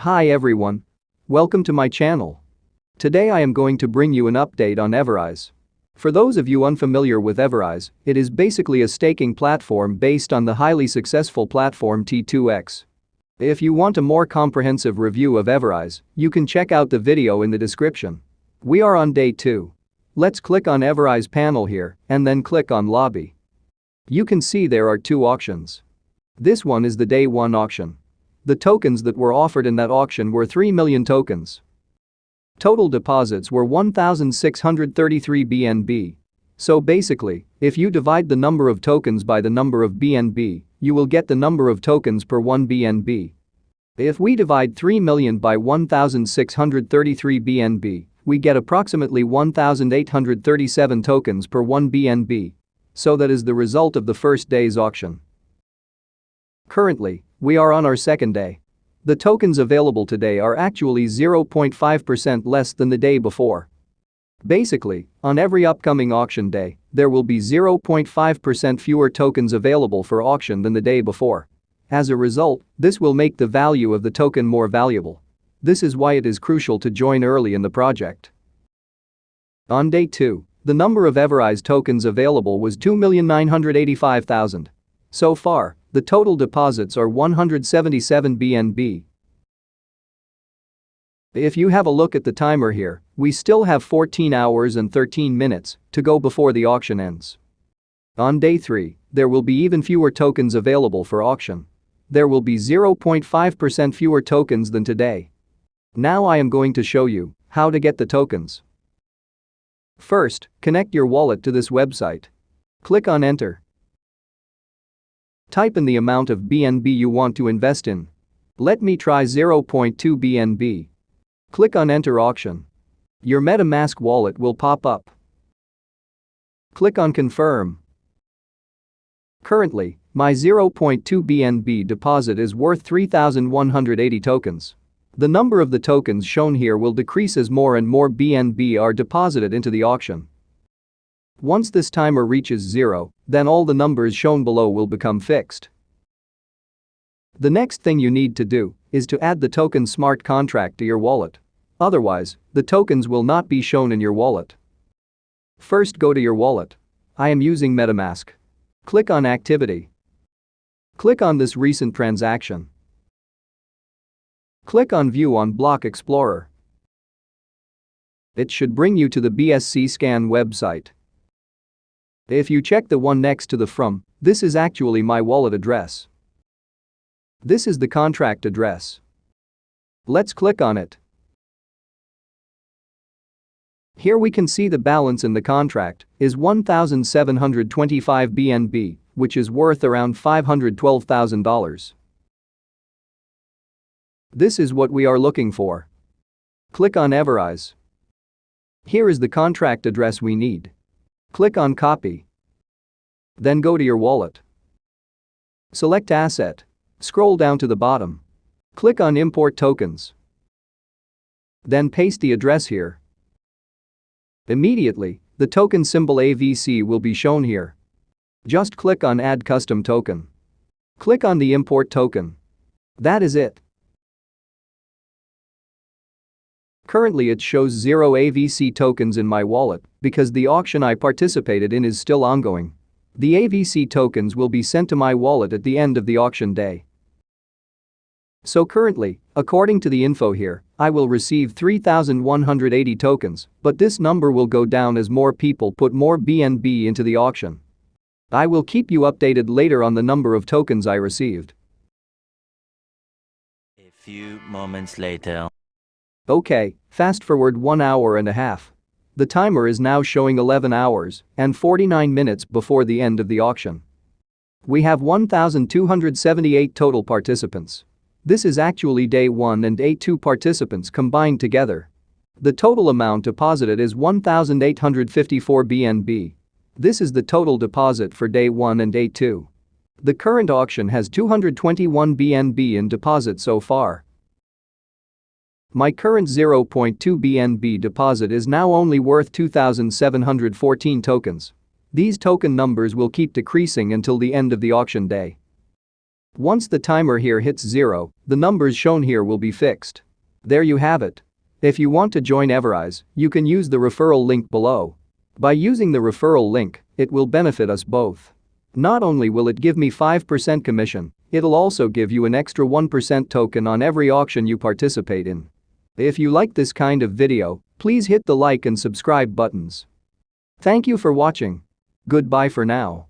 Hi everyone. Welcome to my channel. Today I am going to bring you an update on Everise. For those of you unfamiliar with Everise, it is basically a staking platform based on the highly successful platform T2X. If you want a more comprehensive review of Everise, you can check out the video in the description. We are on day 2. Let's click on Everise panel here and then click on lobby. You can see there are two auctions. This one is the day 1 auction. The tokens that were offered in that auction were 3 million tokens. Total deposits were 1,633 BNB. So basically, if you divide the number of tokens by the number of BNB, you will get the number of tokens per 1 BNB. If we divide 3 million by 1,633 BNB, we get approximately 1,837 tokens per 1 BNB. So that is the result of the first day's auction. Currently, we are on our second day. The tokens available today are actually 0.5% less than the day before. Basically, on every upcoming auction day, there will be 0.5% fewer tokens available for auction than the day before. As a result, this will make the value of the token more valuable. This is why it is crucial to join early in the project. On day 2, the number of Everise tokens available was 2,985,000. So far, the total deposits are 177 BNB. If you have a look at the timer here, we still have 14 hours and 13 minutes to go before the auction ends. On day 3, there will be even fewer tokens available for auction. There will be 0.5% fewer tokens than today. Now I am going to show you how to get the tokens. First, connect your wallet to this website. Click on enter Type in the amount of BNB you want to invest in. Let me try 0.2 BNB. Click on Enter Auction. Your MetaMask wallet will pop up. Click on Confirm. Currently, my 0.2 BNB deposit is worth 3,180 tokens. The number of the tokens shown here will decrease as more and more BNB are deposited into the auction. Once this timer reaches zero, then all the numbers shown below will become fixed. The next thing you need to do is to add the token smart contract to your wallet. Otherwise, the tokens will not be shown in your wallet. First go to your wallet. I am using MetaMask. Click on Activity. Click on this recent transaction. Click on View on Block Explorer. It should bring you to the BSC Scan website. If you check the one next to the from, this is actually my wallet address. This is the contract address. Let's click on it. Here we can see the balance in the contract is 1,725 BNB, which is worth around $512,000. This is what we are looking for. Click on Everise. Here is the contract address we need. Click on Copy. Then go to your wallet. Select Asset. Scroll down to the bottom. Click on Import Tokens. Then paste the address here. Immediately, the token symbol AVC will be shown here. Just click on Add Custom Token. Click on the Import Token. That is it. Currently it shows zero AVC tokens in my wallet because the auction I participated in is still ongoing. The AVC tokens will be sent to my wallet at the end of the auction day. So currently, according to the info here, I will receive 3,180 tokens, but this number will go down as more people put more BNB into the auction. I will keep you updated later on the number of tokens I received. A few moments later. Okay, fast forward 1 hour and a half. The timer is now showing 11 hours and 49 minutes before the end of the auction. We have 1,278 total participants. This is actually day 1 and day 2 participants combined together. The total amount deposited is 1,854 BNB. This is the total deposit for day 1 and day 2. The current auction has 221 BNB in deposit so far. My current 0.2 BNB deposit is now only worth 2,714 tokens. These token numbers will keep decreasing until the end of the auction day. Once the timer here hits zero, the numbers shown here will be fixed. There you have it. If you want to join Everise, you can use the referral link below. By using the referral link, it will benefit us both. Not only will it give me 5% commission, it'll also give you an extra 1% token on every auction you participate in. If you like this kind of video, please hit the like and subscribe buttons. Thank you for watching. Goodbye for now.